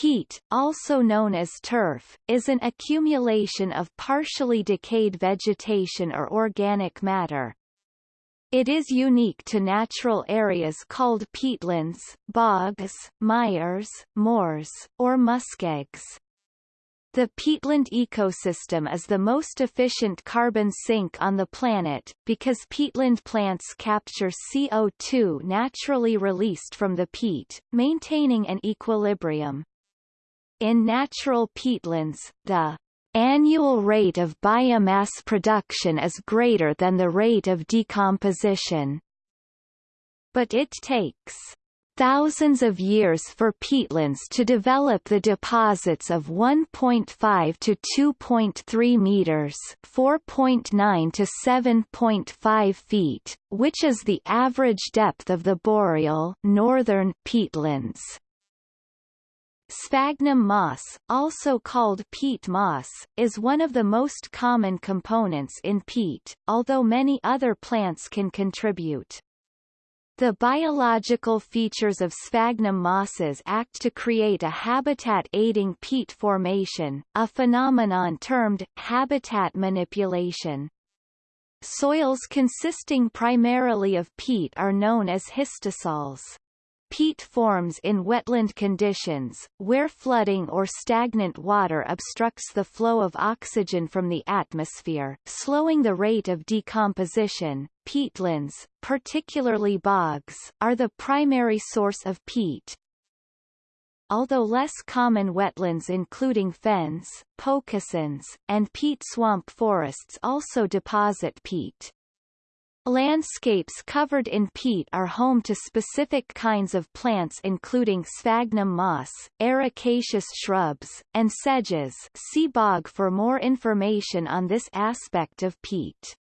Peat, also known as turf, is an accumulation of partially decayed vegetation or organic matter. It is unique to natural areas called peatlands, bogs, mires, moors, or muskegs. The peatland ecosystem is the most efficient carbon sink on the planet, because peatland plants capture CO2 naturally released from the peat, maintaining an equilibrium. In natural peatlands, the annual rate of biomass production is greater than the rate of decomposition. But it takes thousands of years for peatlands to develop the deposits of 1.5 to 2.3 meters 4.9 to 7.5 feet, which is the average depth of the boreal northern peatlands. Sphagnum moss, also called peat moss, is one of the most common components in peat, although many other plants can contribute. The biological features of sphagnum mosses act to create a habitat-aiding peat formation, a phenomenon termed habitat manipulation. Soils consisting primarily of peat are known as histosols. Peat forms in wetland conditions, where flooding or stagnant water obstructs the flow of oxygen from the atmosphere, slowing the rate of decomposition. Peatlands, particularly bogs, are the primary source of peat. Although less common wetlands including fens, pocosins, and peat swamp forests also deposit peat. Landscapes covered in peat are home to specific kinds of plants including sphagnum moss, ericaceous shrubs, and sedges see bog for more information on this aspect of peat.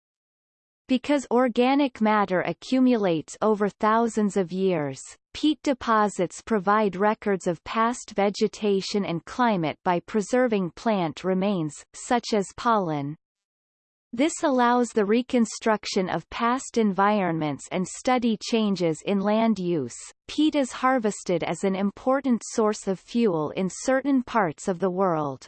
Because organic matter accumulates over thousands of years, peat deposits provide records of past vegetation and climate by preserving plant remains, such as pollen, this allows the reconstruction of past environments and study changes in land use. Peat is harvested as an important source of fuel in certain parts of the world.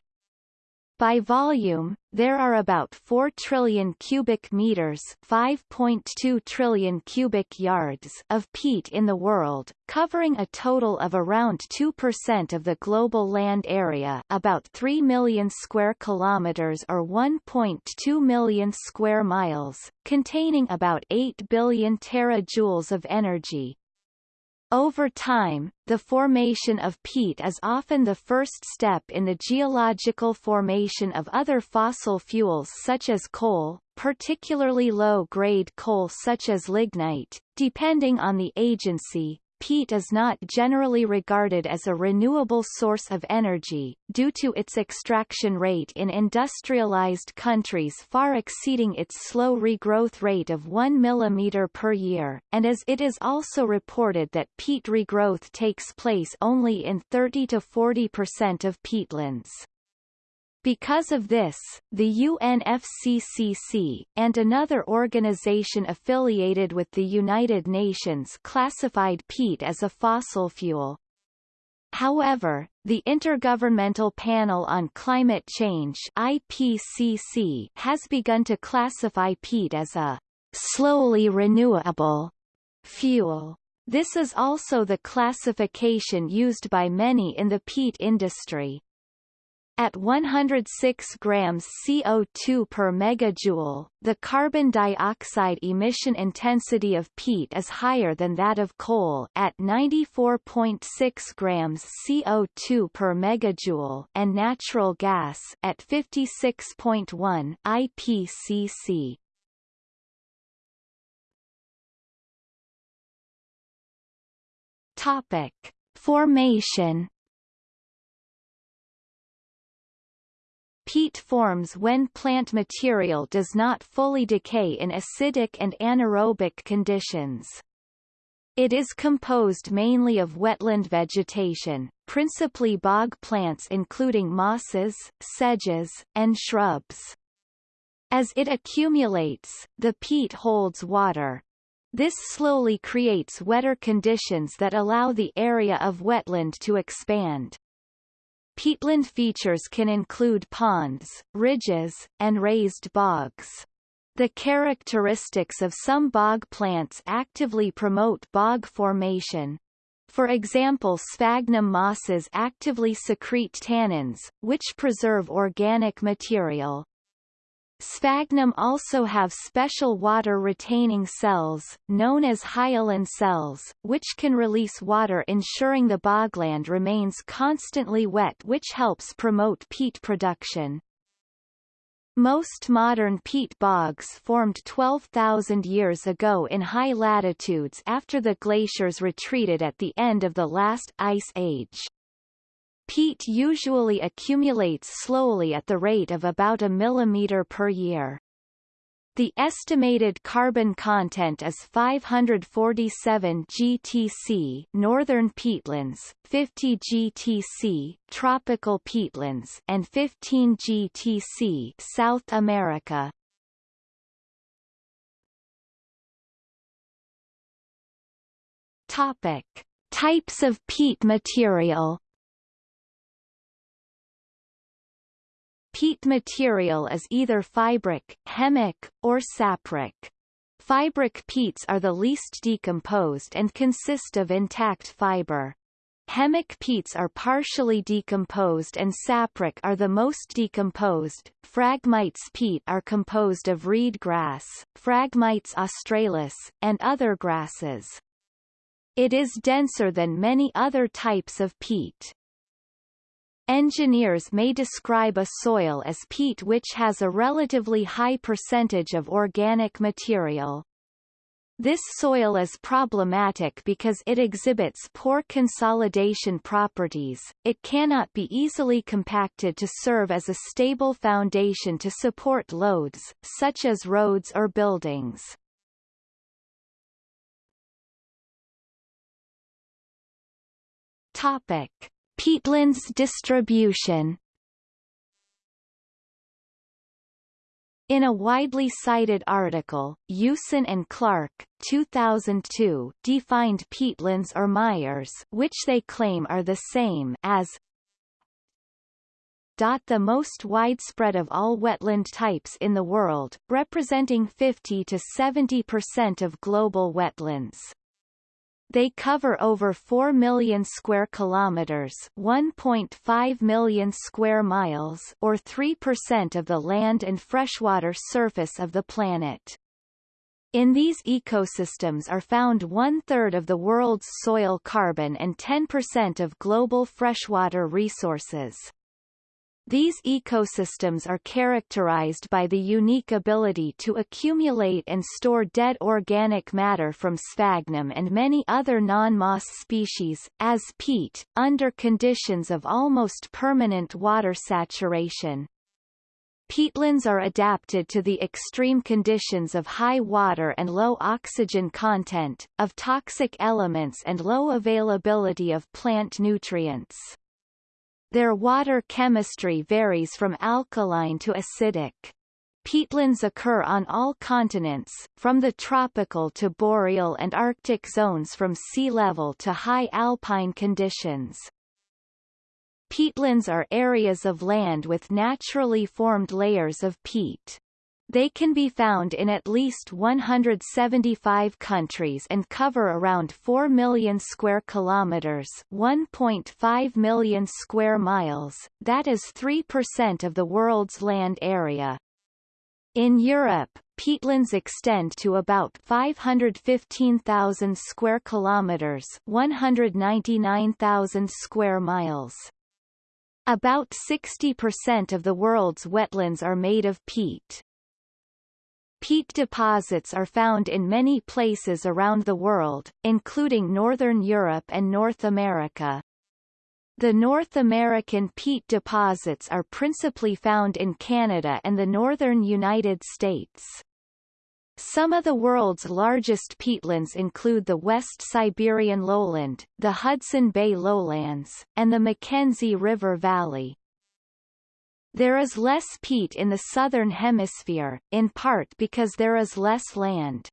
By volume, there are about 4 trillion cubic meters 5.2 trillion cubic yards of peat in the world, covering a total of around 2% of the global land area about 3 million square kilometers or 1.2 million square miles, containing about 8 billion terajoules of energy. Over time, the formation of peat is often the first step in the geological formation of other fossil fuels such as coal, particularly low-grade coal such as lignite, depending on the agency, peat is not generally regarded as a renewable source of energy, due to its extraction rate in industrialized countries far exceeding its slow regrowth rate of 1 mm per year, and as it is also reported that peat regrowth takes place only in 30 to 40 percent of peatlands. Because of this, the UNFCCC, and another organization affiliated with the United Nations classified peat as a fossil fuel. However, the Intergovernmental Panel on Climate Change IPCC has begun to classify peat as a slowly renewable fuel. This is also the classification used by many in the peat industry. At 106 grams CO2 per megajoule, the carbon dioxide emission intensity of peat is higher than that of coal at 94.6 grams CO2 per megajoule and natural gas at 56.1 IPCC. Topic: Formation Peat forms when plant material does not fully decay in acidic and anaerobic conditions. It is composed mainly of wetland vegetation, principally bog plants including mosses, sedges, and shrubs. As it accumulates, the peat holds water. This slowly creates wetter conditions that allow the area of wetland to expand. Peatland features can include ponds, ridges, and raised bogs. The characteristics of some bog plants actively promote bog formation. For example sphagnum mosses actively secrete tannins, which preserve organic material. Sphagnum also have special water-retaining cells, known as hyaline cells, which can release water ensuring the bogland remains constantly wet which helps promote peat production. Most modern peat bogs formed 12,000 years ago in high latitudes after the glaciers retreated at the end of the last ice age. Peat usually accumulates slowly at the rate of about a millimeter per year. The estimated carbon content is 547 GTC northern peatlands, 50 GTC tropical peatlands and 15 GTC South America. Topic: Types of peat material Peat material is either fibric, hemic, or sapric. Fibric peats are the least decomposed and consist of intact fiber. Hemic peats are partially decomposed and sapric are the most decomposed. Phragmites peat are composed of reed grass, Phragmites australis, and other grasses. It is denser than many other types of peat. Engineers may describe a soil as peat which has a relatively high percentage of organic material. This soil is problematic because it exhibits poor consolidation properties, it cannot be easily compacted to serve as a stable foundation to support loads, such as roads or buildings. Topic. Peatlands distribution In a widely cited article, Usen and Clark 2002 defined peatlands or mires which they claim are the same as the most widespread of all wetland types in the world, representing 50 to 70% of global wetlands. They cover over 4 million square kilometers, 1.5 million square miles, or 3% of the land and freshwater surface of the planet. In these ecosystems are found one-third of the world's soil carbon and 10% of global freshwater resources. These ecosystems are characterized by the unique ability to accumulate and store dead organic matter from sphagnum and many other non-moss species, as peat, under conditions of almost permanent water saturation. Peatlands are adapted to the extreme conditions of high water and low oxygen content, of toxic elements and low availability of plant nutrients. Their water chemistry varies from alkaline to acidic. Peatlands occur on all continents, from the tropical to boreal and arctic zones from sea level to high alpine conditions. Peatlands are areas of land with naturally formed layers of peat. They can be found in at least 175 countries and cover around 4 million square kilometers, 1.5 million square miles, that is 3% of the world's land area. In Europe, peatlands extend to about 515,000 square kilometers, 199,000 square miles. About 60% of the world's wetlands are made of peat. Peat deposits are found in many places around the world, including Northern Europe and North America. The North American peat deposits are principally found in Canada and the northern United States. Some of the world's largest peatlands include the West Siberian lowland, the Hudson Bay lowlands, and the Mackenzie River Valley. There is less peat in the southern hemisphere, in part because there is less land.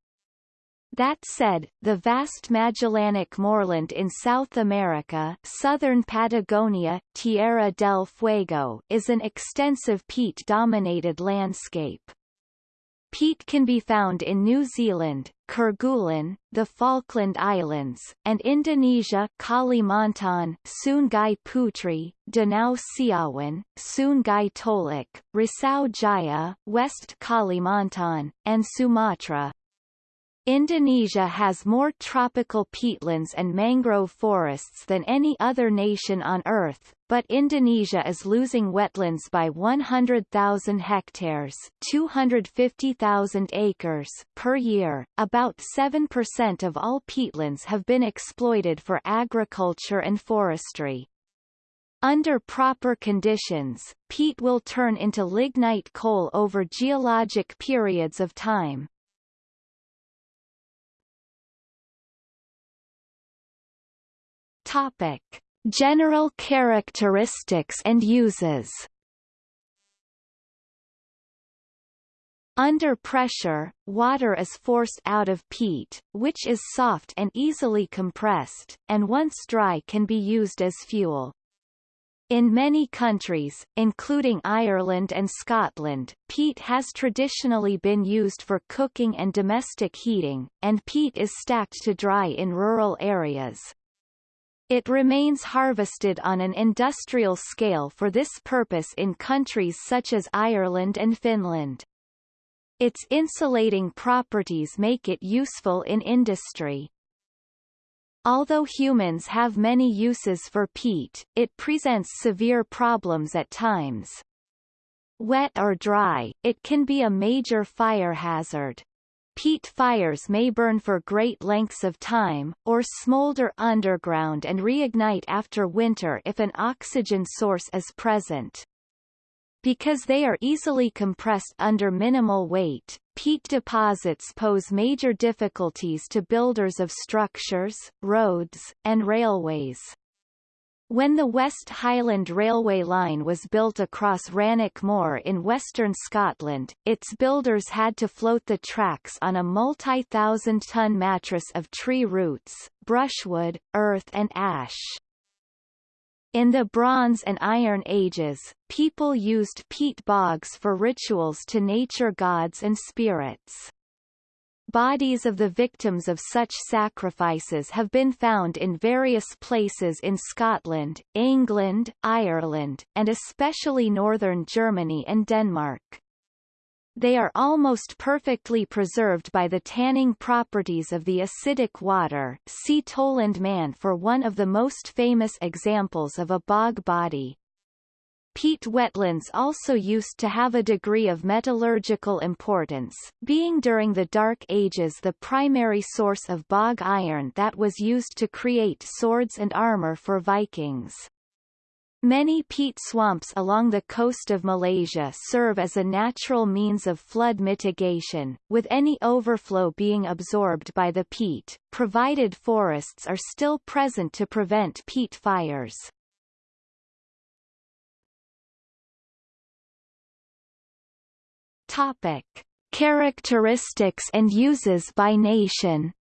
That said, the vast Magellanic moorland in South America southern Patagonia, Tierra del Fuego is an extensive peat-dominated landscape. Peat can be found in New Zealand, Kerguelen, the Falkland Islands, and Indonesia Kalimantan, Sungai Putri, Danau Siawan, Sungai Tolak, Rasau Jaya, West Kalimantan, and Sumatra. Indonesia has more tropical peatlands and mangrove forests than any other nation on Earth, but Indonesia is losing wetlands by 100,000 hectares 250,000 acres per year. About 7% of all peatlands have been exploited for agriculture and forestry. Under proper conditions, peat will turn into lignite coal over geologic periods of time. Topic: General characteristics and uses. Under pressure, water is forced out of peat, which is soft and easily compressed, and once dry can be used as fuel. In many countries, including Ireland and Scotland, peat has traditionally been used for cooking and domestic heating, and peat is stacked to dry in rural areas. It remains harvested on an industrial scale for this purpose in countries such as Ireland and Finland. Its insulating properties make it useful in industry. Although humans have many uses for peat, it presents severe problems at times. Wet or dry, it can be a major fire hazard. Peat fires may burn for great lengths of time, or smolder underground and reignite after winter if an oxygen source is present. Because they are easily compressed under minimal weight, peat deposits pose major difficulties to builders of structures, roads, and railways. When the West Highland Railway line was built across Rannoch Moor in western Scotland, its builders had to float the tracks on a multi-thousand-ton mattress of tree roots, brushwood, earth and ash. In the Bronze and Iron Ages, people used peat bogs for rituals to nature gods and spirits. Bodies of the victims of such sacrifices have been found in various places in Scotland, England, Ireland, and especially northern Germany and Denmark. They are almost perfectly preserved by the tanning properties of the acidic water see Tollund Man for one of the most famous examples of a bog body. Peat wetlands also used to have a degree of metallurgical importance, being during the Dark Ages the primary source of bog iron that was used to create swords and armor for Vikings. Many peat swamps along the coast of Malaysia serve as a natural means of flood mitigation, with any overflow being absorbed by the peat, provided forests are still present to prevent peat fires. Topic: Characteristics and uses by nation.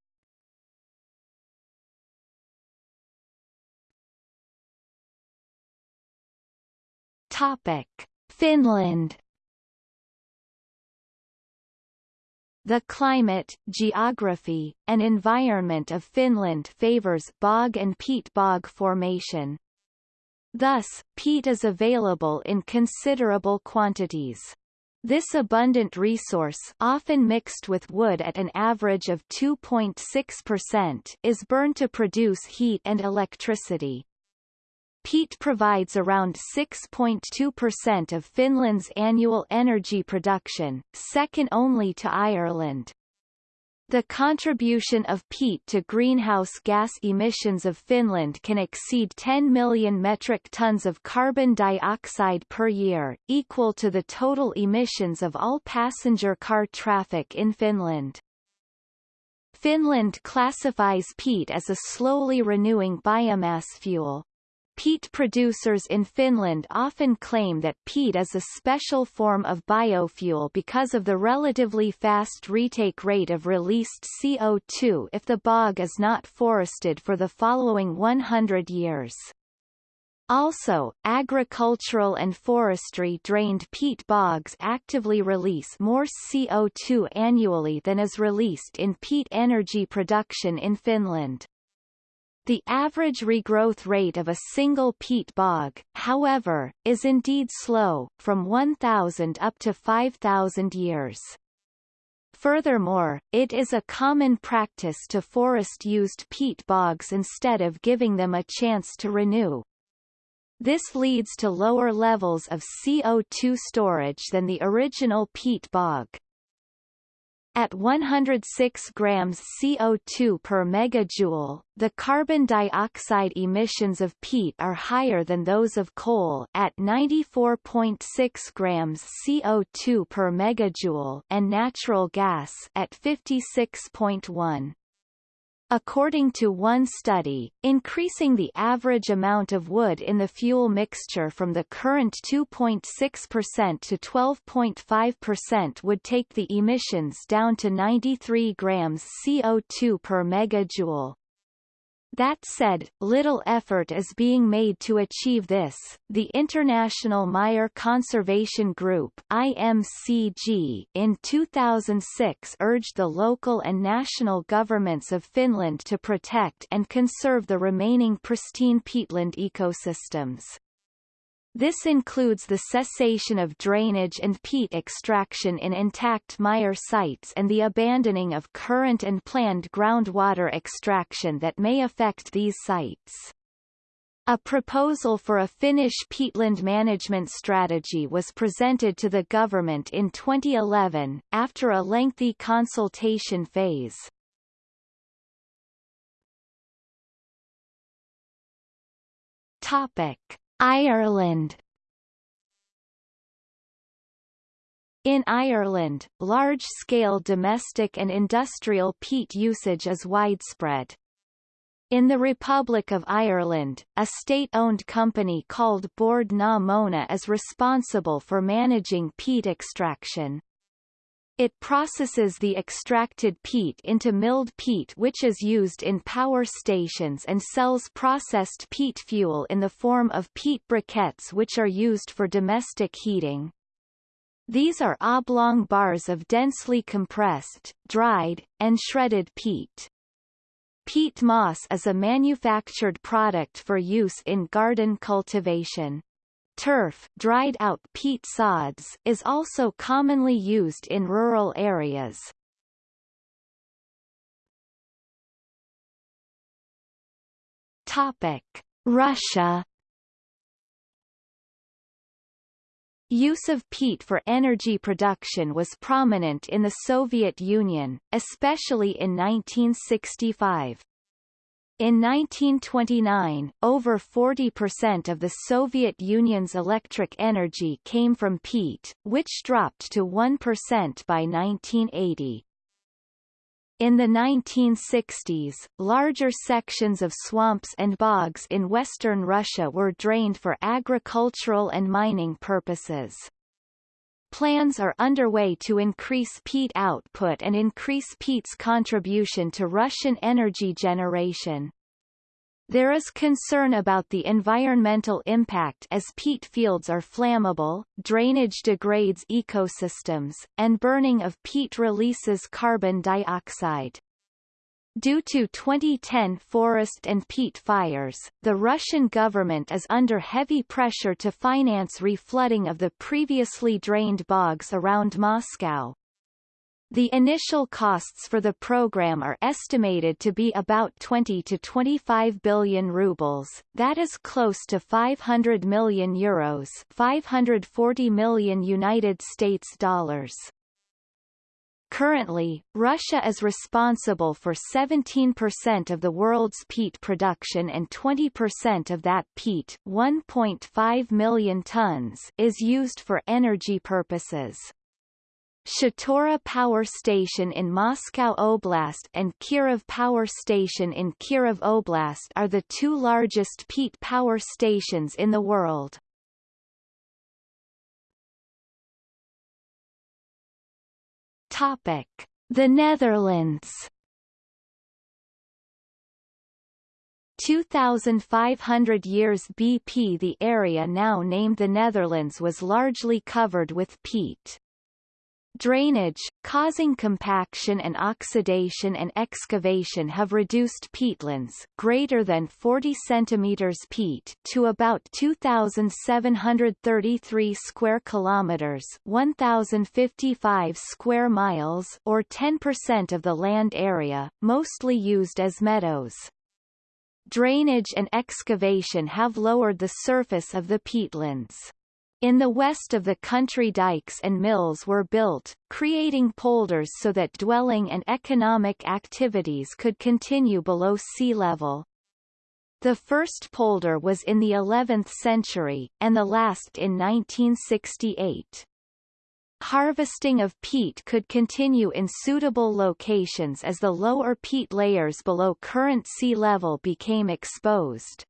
Topic: Finland. The climate, geography, and environment of Finland favors bog and peat bog formation. Thus, peat is available in considerable quantities. This abundant resource often mixed with wood at an average of 2.6% is burned to produce heat and electricity. Peat provides around 6.2% of Finland's annual energy production, second only to Ireland. The contribution of peat to greenhouse gas emissions of Finland can exceed 10 million metric tons of carbon dioxide per year, equal to the total emissions of all passenger car traffic in Finland. Finland classifies peat as a slowly renewing biomass fuel. Peat producers in Finland often claim that peat is a special form of biofuel because of the relatively fast retake rate of released CO2 if the bog is not forested for the following 100 years. Also, agricultural and forestry drained peat bogs actively release more CO2 annually than is released in peat energy production in Finland. The average regrowth rate of a single peat bog, however, is indeed slow, from 1,000 up to 5,000 years. Furthermore, it is a common practice to forest used peat bogs instead of giving them a chance to renew. This leads to lower levels of CO2 storage than the original peat bog. At 106 grams CO2 per megajoule, the carbon dioxide emissions of peat are higher than those of coal at 94.6 grams CO2 per megajoule and natural gas at 56.1. According to one study, increasing the average amount of wood in the fuel mixture from the current 2.6% to 12.5% would take the emissions down to 93 grams CO2 per megajoule. That said, little effort is being made to achieve this. The International Mire Conservation Group (IMCG) in 2006 urged the local and national governments of Finland to protect and conserve the remaining pristine peatland ecosystems. This includes the cessation of drainage and peat extraction in intact mire sites and the abandoning of current and planned groundwater extraction that may affect these sites. A proposal for a Finnish peatland management strategy was presented to the government in 2011, after a lengthy consultation phase. Topic. Ireland In Ireland, large-scale domestic and industrial peat usage is widespread. In the Republic of Ireland, a state-owned company called Bord na Móna is responsible for managing peat extraction. It processes the extracted peat into milled peat which is used in power stations and sells processed peat fuel in the form of peat briquettes which are used for domestic heating. These are oblong bars of densely compressed, dried, and shredded peat. Peat moss is a manufactured product for use in garden cultivation. Turf dried out peat sods is also commonly used in rural areas. Topic: Russia Use of peat for energy production was prominent in the Soviet Union, especially in 1965. In 1929, over 40% of the Soviet Union's electric energy came from peat, which dropped to 1% by 1980. In the 1960s, larger sections of swamps and bogs in western Russia were drained for agricultural and mining purposes. Plans are underway to increase peat output and increase peat's contribution to Russian energy generation. There is concern about the environmental impact as peat fields are flammable, drainage degrades ecosystems, and burning of peat releases carbon dioxide. Due to 2010 forest and peat fires, the Russian government is under heavy pressure to finance reflooding of the previously drained bogs around Moscow. The initial costs for the program are estimated to be about 20 to 25 billion rubles, that is close to 500 million euros, 540 million United States dollars. Currently, Russia is responsible for 17% of the world's peat production and 20% of that peat 1.5 million tons is used for energy purposes. Shatura Power Station in Moscow Oblast and Kirov Power Station in Kirov Oblast are the two largest peat power stations in the world. Topic: The Netherlands. 2,500 years BP The area now named the Netherlands was largely covered with peat. Drainage, causing compaction and oxidation and excavation have reduced peatlands greater than 40 cm peat to about 2,733 square kilometers 1,055 square miles or 10% of the land area, mostly used as meadows. Drainage and excavation have lowered the surface of the peatlands. In the west of the country dikes and mills were built, creating polders so that dwelling and economic activities could continue below sea level. The first polder was in the 11th century, and the last in 1968. Harvesting of peat could continue in suitable locations as the lower peat layers below current sea level became exposed.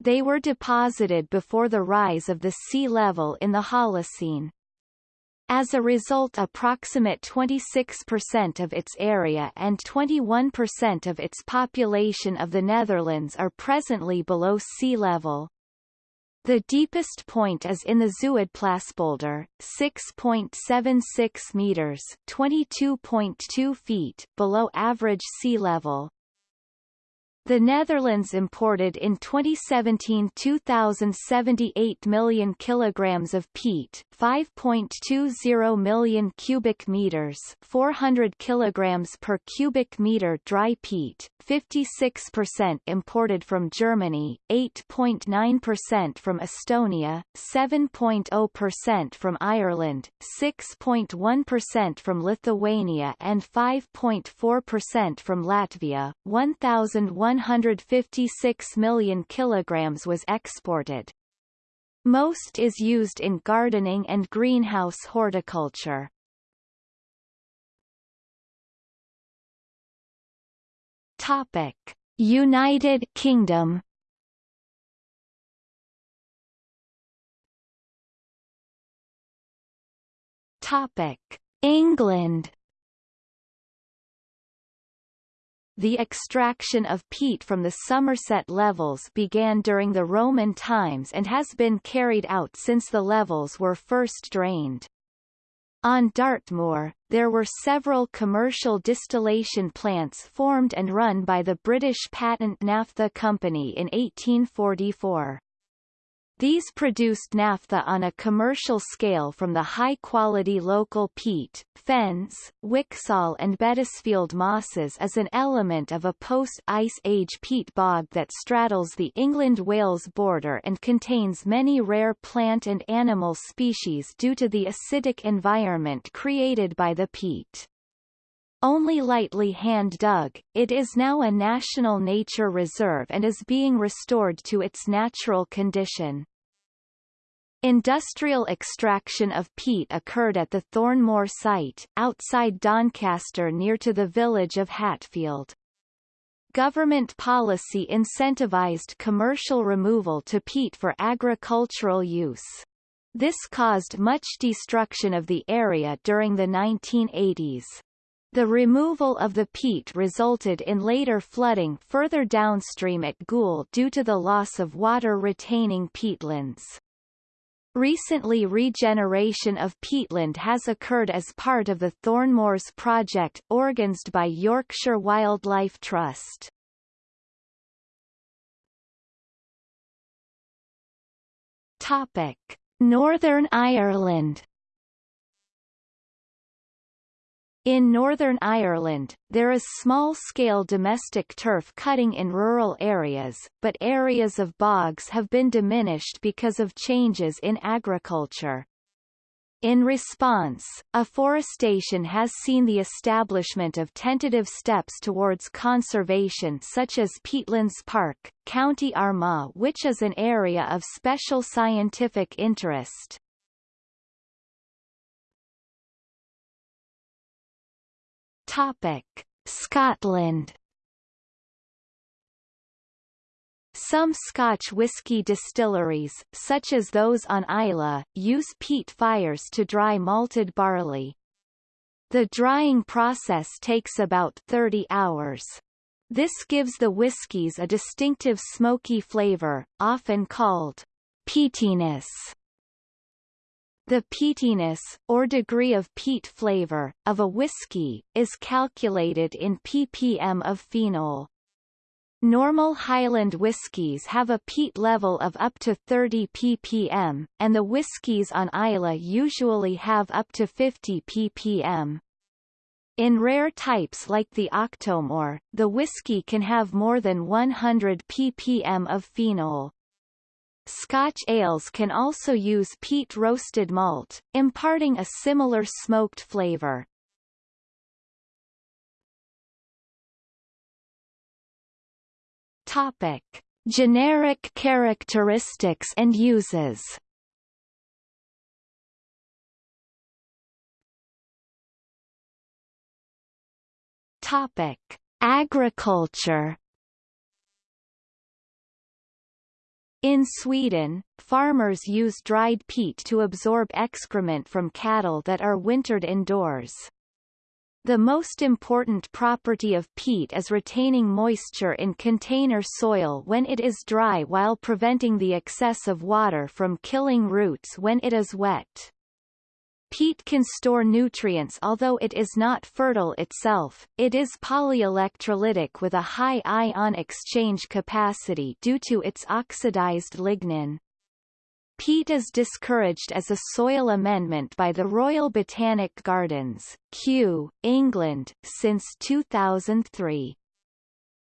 They were deposited before the rise of the sea level in the Holocene. As a result approximate 26% of its area and 21% of its population of the Netherlands are presently below sea level. The deepest point is in the Zuidplaspolder, 6.76 meters, 22.2 feet below average sea level. The Netherlands imported in 2017 2,078 million kilograms of peat, 5.20 million cubic meters, 400 kilograms per cubic meter dry peat, 56% imported from Germany, 8.9% from Estonia, 7.0% from Ireland, 6.1% from Lithuania and 5.4% from Latvia. 1,156 million kilograms was exported. Most is used in gardening and greenhouse horticulture. Topic: United Kingdom. Topic: England. The extraction of peat from the Somerset levels began during the Roman times and has been carried out since the levels were first drained. On Dartmoor, there were several commercial distillation plants formed and run by the British Patent Naphtha Company in 1844. These produced naphtha on a commercial scale from the high-quality local peat, Fenn's, Whixall and Bettisfield mosses as an element of a post-Ice Age peat bog that straddles the England-Wales border and contains many rare plant and animal species due to the acidic environment created by the peat. Only lightly hand-dug, it is now a national nature reserve and is being restored to its natural condition. Industrial extraction of peat occurred at the Thorne Moor site, outside Doncaster near to the village of Hatfield. Government policy incentivized commercial removal to peat for agricultural use. This caused much destruction of the area during the 1980s. The removal of the peat resulted in later flooding further downstream at Goole due to the loss of water-retaining peatlands. Recently regeneration of peatland has occurred as part of the Thorne Moors project organised by Yorkshire Wildlife Trust. Topic: Northern Ireland In Northern Ireland, there is small-scale domestic turf cutting in rural areas, but areas of bogs have been diminished because of changes in agriculture. In response, afforestation has seen the establishment of tentative steps towards conservation such as Peatlands Park, County Armagh which is an area of special scientific interest. Topic: Scotland Some Scotch whisky distilleries, such as those on Islay, use peat fires to dry malted barley. The drying process takes about 30 hours. This gives the whiskies a distinctive smoky flavor, often called peatiness. The peatiness, or degree of peat flavor, of a whiskey, is calculated in ppm of phenol. Normal Highland whiskies have a peat level of up to 30 ppm, and the whiskies on Islay usually have up to 50 ppm. In rare types like the Octomore, the whiskey can have more than 100 ppm of phenol. Scotch ales can also use peat roasted malt, imparting a similar smoked flavor. Topic: Generic characteristics and uses. Topic: Agriculture. In Sweden, farmers use dried peat to absorb excrement from cattle that are wintered indoors. The most important property of peat is retaining moisture in container soil when it is dry while preventing the excess of water from killing roots when it is wet. Peat can store nutrients although it is not fertile itself, it is polyelectrolytic with a high ion exchange capacity due to its oxidized lignin. Peat is discouraged as a soil amendment by the Royal Botanic Gardens, Kew, England, since 2003.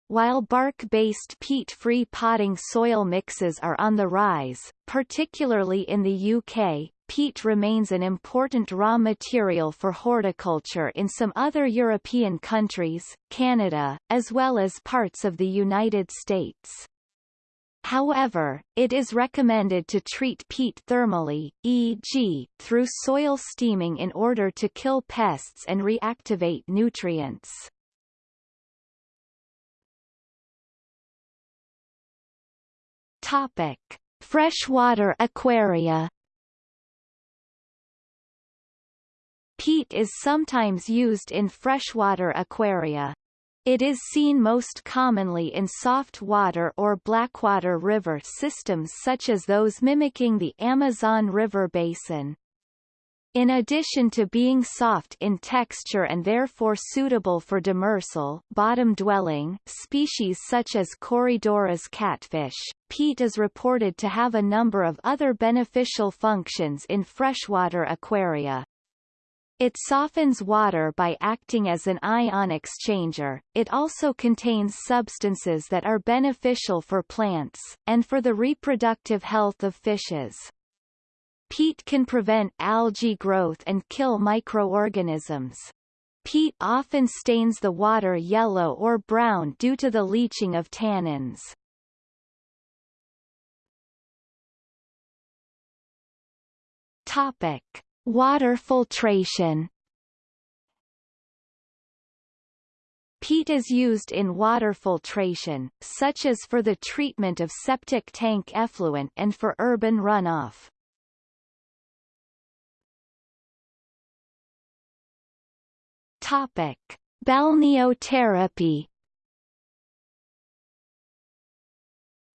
While bark-based peat-free potting soil mixes are on the rise, particularly in the UK, peat remains an important raw material for horticulture in some other European countries, Canada, as well as parts of the United States. However, it is recommended to treat peat thermally, e.g., through soil steaming in order to kill pests and reactivate nutrients. Topic: Freshwater aquaria. Peat is sometimes used in freshwater aquaria. It is seen most commonly in soft water or blackwater river systems such as those mimicking the Amazon River basin. In addition to being soft in texture and therefore suitable for demersal bottom-dwelling species such as Corydoras catfish, peat is reported to have a number of other beneficial functions in freshwater aquaria. It softens water by acting as an ion exchanger, it also contains substances that are beneficial for plants, and for the reproductive health of fishes. Peat can prevent algae growth and kill microorganisms. Peat often stains the water yellow or brown due to the leaching of tannins. Topic. Water filtration. Peat is used in water filtration, such as for the treatment of septic tank effluent and for urban runoff. Topic: Balneotherapy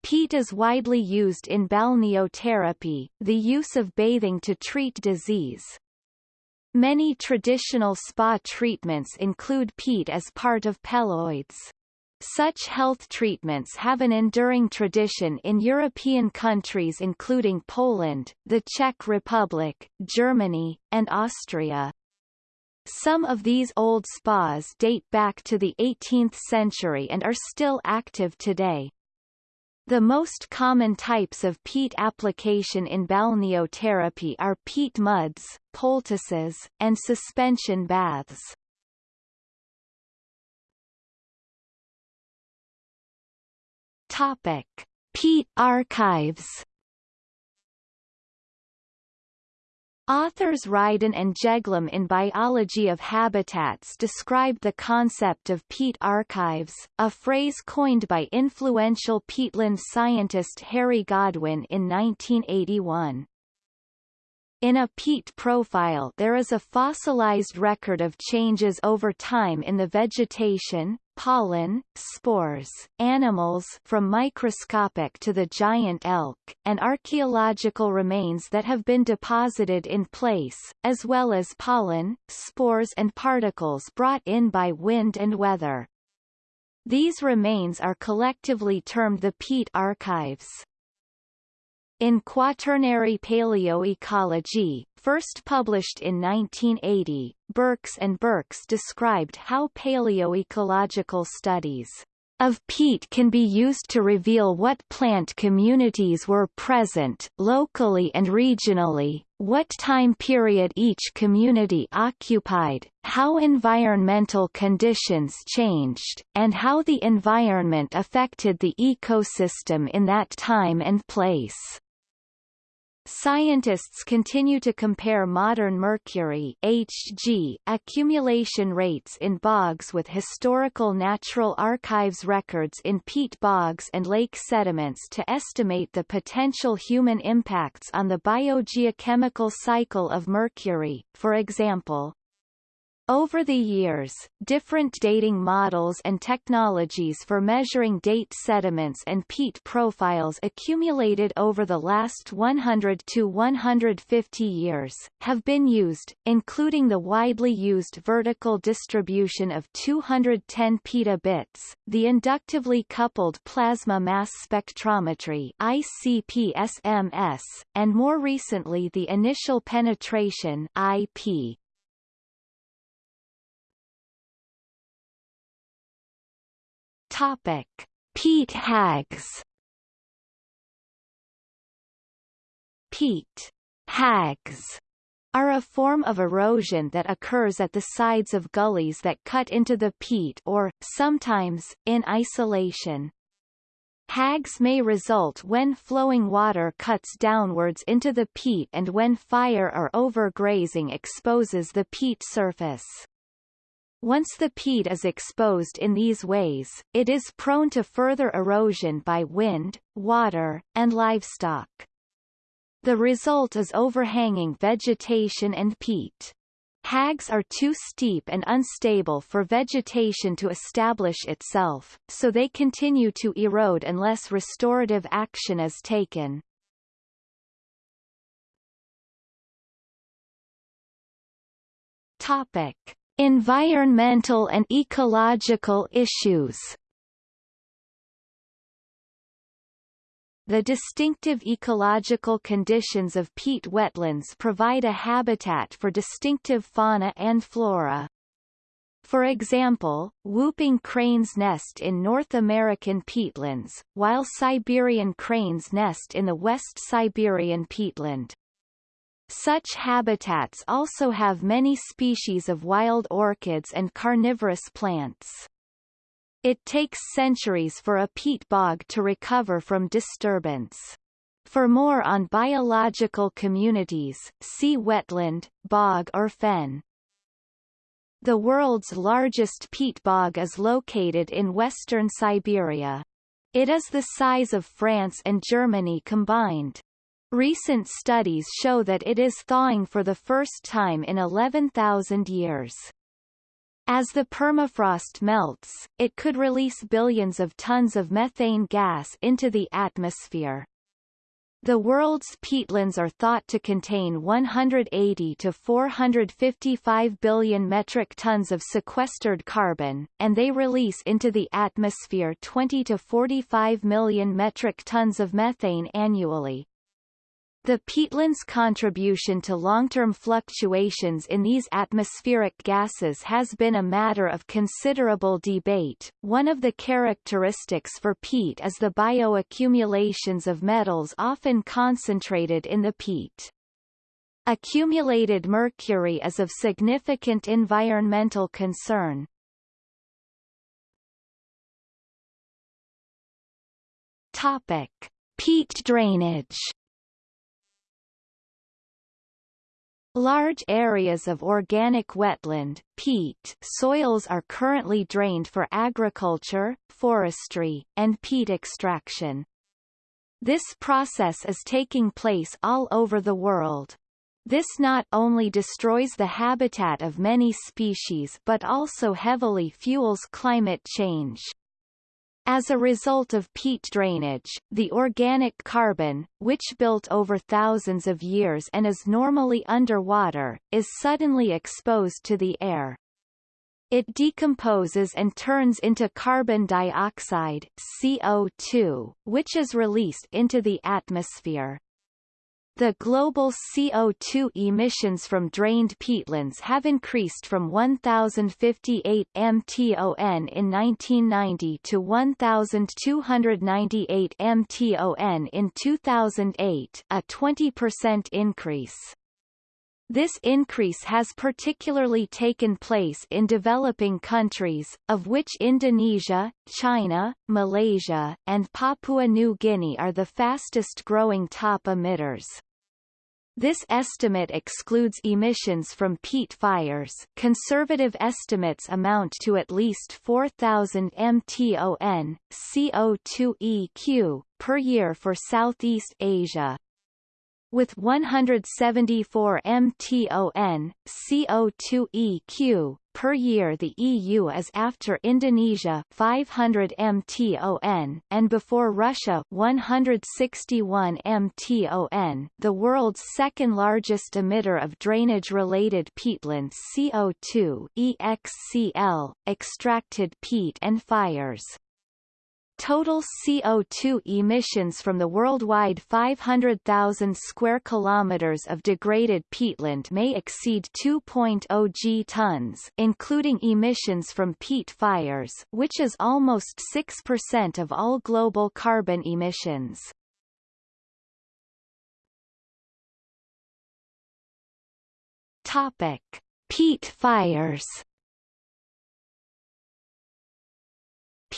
Peat is widely used in balneotherapy, the use of bathing to treat disease. Many traditional spa treatments include peat as part of peloids. Such health treatments have an enduring tradition in European countries including Poland, the Czech Republic, Germany, and Austria. Some of these old spas date back to the 18th century and are still active today. The most common types of peat application in balneotherapy are peat muds, poultices, and suspension baths. Topic: Peat archives. Authors Rydin and Jeglum in Biology of Habitats describe the concept of peat archives, a phrase coined by influential peatland scientist Harry Godwin in 1981. In a peat profile there is a fossilized record of changes over time in the vegetation, pollen, spores, animals from microscopic to the giant elk, and archaeological remains that have been deposited in place, as well as pollen, spores and particles brought in by wind and weather. These remains are collectively termed the peat archives. In Quaternary Paleoecology, first published in 1980, Birks and Birks described how paleoecological studies of peat can be used to reveal what plant communities were present, locally and regionally, what time period each community occupied, how environmental conditions changed, and how the environment affected the ecosystem in that time and place. Scientists continue to compare modern mercury Hg accumulation rates in bogs with historical natural archives records in peat bogs and lake sediments to estimate the potential human impacts on the biogeochemical cycle of mercury, for example, over the years, different dating models and technologies for measuring date sediments and peat profiles accumulated over the last 100 to 150 years, have been used, including the widely used vertical distribution of 210 petabits, the inductively coupled plasma mass spectrometry ICP-SMS, and more recently the initial penetration IP. Topic: Peat hags. Peat hags are a form of erosion that occurs at the sides of gullies that cut into the peat or, sometimes, in isolation. Hags may result when flowing water cuts downwards into the peat and when fire or overgrazing exposes the peat surface. Once the peat is exposed in these ways, it is prone to further erosion by wind, water, and livestock. The result is overhanging vegetation and peat. Hags are too steep and unstable for vegetation to establish itself, so they continue to erode unless restorative action is taken. Topic. Environmental and ecological issues The distinctive ecological conditions of peat wetlands provide a habitat for distinctive fauna and flora. For example, whooping cranes nest in North American peatlands, while Siberian cranes nest in the West Siberian peatland. Such habitats also have many species of wild orchids and carnivorous plants. It takes centuries for a peat bog to recover from disturbance. For more on biological communities, see wetland, bog or fen. The world's largest peat bog is located in western Siberia. It is the size of France and Germany combined. Recent studies show that it is thawing for the first time in 11,000 years. As the permafrost melts, it could release billions of tons of methane gas into the atmosphere. The world's peatlands are thought to contain 180 to 455 billion metric tons of sequestered carbon, and they release into the atmosphere 20 to 45 million metric tons of methane annually. The peatland's contribution to long-term fluctuations in these atmospheric gases has been a matter of considerable debate. One of the characteristics for peat is the bioaccumulations of metals often concentrated in the peat. Accumulated mercury is of significant environmental concern. Topic: Peat drainage Large areas of organic wetland peat soils are currently drained for agriculture, forestry, and peat extraction. This process is taking place all over the world. This not only destroys the habitat of many species but also heavily fuels climate change. As a result of peat drainage, the organic carbon, which built over thousands of years and is normally underwater, is suddenly exposed to the air. It decomposes and turns into carbon dioxide CO2, which is released into the atmosphere. The global CO2 emissions from drained peatlands have increased from 1,058 mton in 1990 to 1,298 mton in 2008 a 20% increase. This increase has particularly taken place in developing countries, of which Indonesia, China, Malaysia, and Papua New Guinea are the fastest-growing top emitters. This estimate excludes emissions from peat fires conservative estimates amount to at least 4,000 mton, CO2 EQ, per year for Southeast Asia. With 174 mton, CO2 EQ, per year the EU is after Indonesia 500 mton and before Russia 161 mton the world's second largest emitter of drainage-related peatland CO2 EXCL, extracted peat and fires. Total CO2 emissions from the worldwide 500,000 square kilometers of degraded peatland may exceed 2.0 g tons, including emissions from peat fires, which is almost 6% of all global carbon emissions. Topic: Peat fires.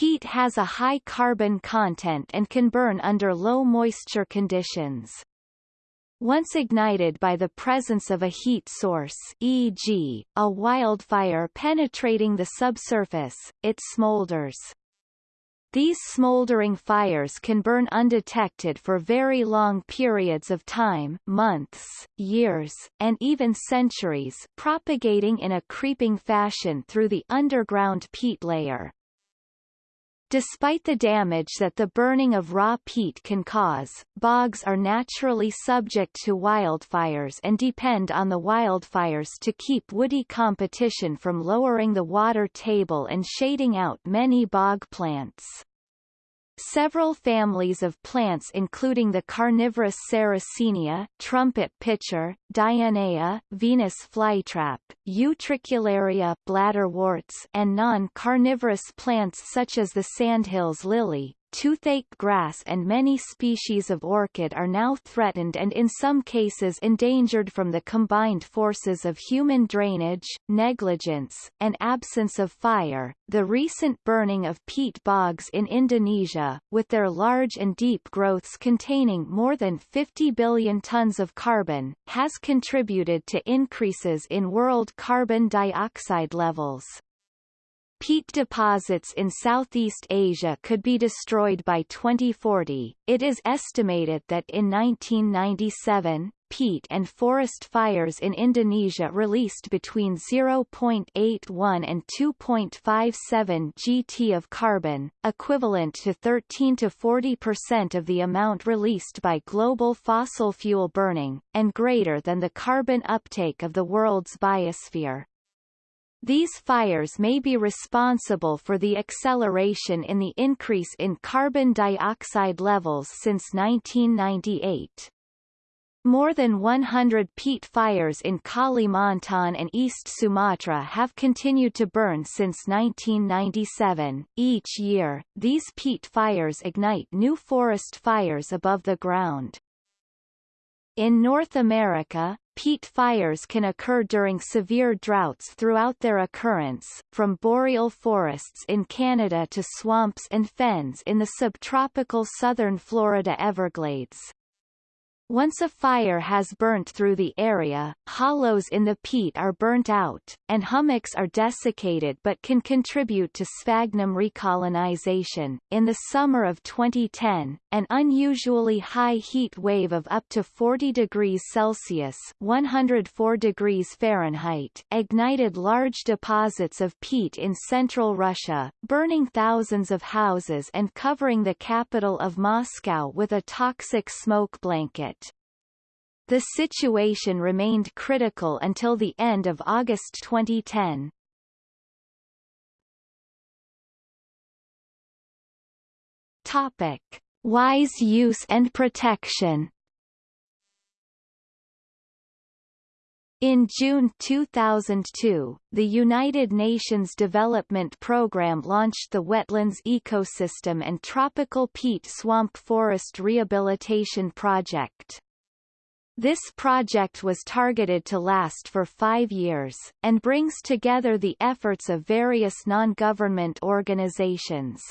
Peat has a high carbon content and can burn under low moisture conditions. Once ignited by the presence of a heat source e.g., a wildfire penetrating the subsurface, it smolders. These smoldering fires can burn undetected for very long periods of time months, years, and even centuries propagating in a creeping fashion through the underground peat layer. Despite the damage that the burning of raw peat can cause, bogs are naturally subject to wildfires and depend on the wildfires to keep woody competition from lowering the water table and shading out many bog plants. Several families of plants including the carnivorous Sarracenia, trumpet pitcher, Dionaea, Venus flytrap, Utricularia bladderworts and non-carnivorous plants such as the sandhills lily, toothache grass and many species of orchid are now threatened and in some cases endangered from the combined forces of human drainage, negligence, and absence of fire. The recent burning of peat bogs in Indonesia, with their large and deep growths containing more than 50 billion tons of carbon, has contributed to increases in world carbon dioxide levels. Peat deposits in Southeast Asia could be destroyed by 2040. It is estimated that in 1997, peat and forest fires in Indonesia released between 0.81 and 2.57 gt of carbon, equivalent to 13 to 40 percent of the amount released by global fossil fuel burning, and greater than the carbon uptake of the world's biosphere. These fires may be responsible for the acceleration in the increase in carbon dioxide levels since 1998. More than 100 peat fires in Kalimantan and East Sumatra have continued to burn since 1997. Each year, these peat fires ignite new forest fires above the ground. In North America, peat fires can occur during severe droughts throughout their occurrence, from boreal forests in Canada to swamps and fens in the subtropical southern Florida Everglades. Once a fire has burnt through the area, hollows in the peat are burnt out, and hummocks are desiccated but can contribute to sphagnum recolonization. In the summer of 2010, an unusually high heat wave of up to 40 degrees Celsius (104 degrees Fahrenheit) ignited large deposits of peat in central Russia, burning thousands of houses and covering the capital of Moscow with a toxic smoke blanket. The situation remained critical until the end of August 2010. Topic. Wise use and protection In June 2002, the United Nations Development Programme launched the Wetlands Ecosystem and Tropical Peat Swamp Forest Rehabilitation Project. This project was targeted to last for five years, and brings together the efforts of various non-government organizations.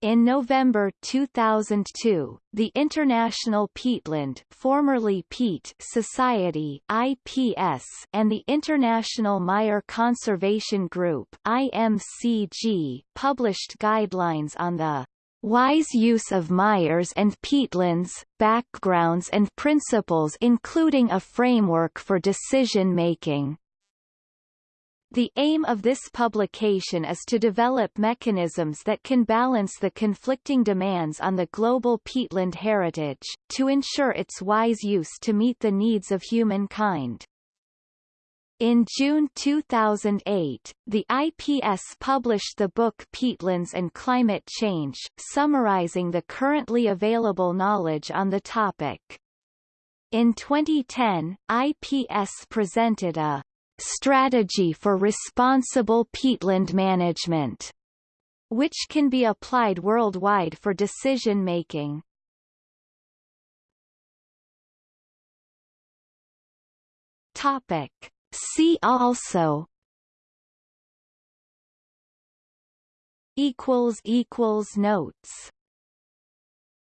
In November 2002, the International Peatland formerly Peat Society IPS and the International Mire Conservation Group IMCG published guidelines on the Wise use of mires and peatlands, backgrounds and principles including a framework for decision-making. The aim of this publication is to develop mechanisms that can balance the conflicting demands on the global peatland heritage, to ensure its wise use to meet the needs of humankind. In June 2008, the IPS published the book Peatlands and Climate Change, summarizing the currently available knowledge on the topic. In 2010, IPS presented a strategy for responsible peatland management, which can be applied worldwide for decision-making. Topic. See also. Equals equals notes